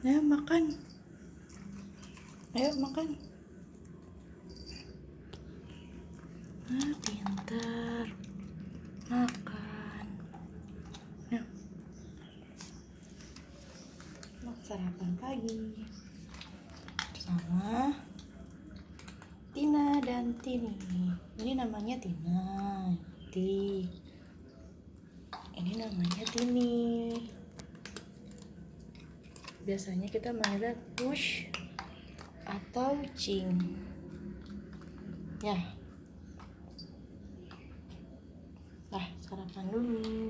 Ayo makan. Ayo makan. Ah, pintar. Makan. Ayo. Mau sarapan pagi. Bersama Tina dan Tini. Ini namanya Tina. Ti. Ini namanya Tini. Biasanya kita manggilnya push atau cing. Ya. Nah, sarapan dulu.